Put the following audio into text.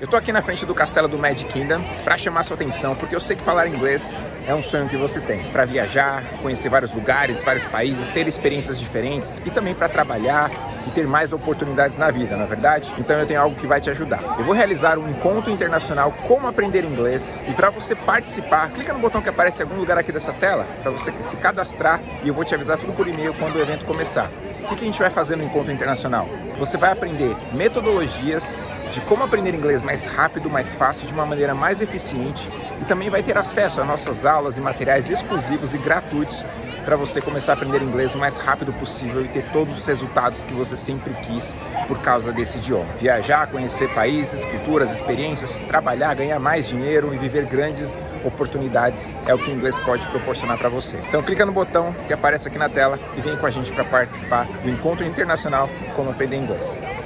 Eu tô aqui na frente do castelo do Magic Kingdom para chamar sua atenção, porque eu sei que falar inglês é um sonho que você tem. Para viajar, conhecer vários lugares, vários países, ter experiências diferentes e também para trabalhar e ter mais oportunidades na vida, na é verdade? Então eu tenho algo que vai te ajudar. Eu vou realizar um encontro internacional como aprender inglês e para você participar, clica no botão que aparece em algum lugar aqui dessa tela para você se cadastrar e eu vou te avisar tudo por e-mail quando o evento começar. O que a gente vai fazer no encontro internacional? Você vai aprender metodologias de como aprender inglês mais rápido, mais fácil, de uma maneira mais eficiente e também vai ter acesso a nossas aulas e materiais exclusivos e gratuitos para você começar a aprender inglês o mais rápido possível e ter todos os resultados que você sempre quis por causa desse idioma. Viajar, conhecer países, culturas, experiências, trabalhar, ganhar mais dinheiro e viver grandes oportunidades é o que o inglês pode proporcionar para você. Então clica no botão que aparece aqui na tela e vem com a gente para participar do Encontro Internacional Como Aprender Inglês.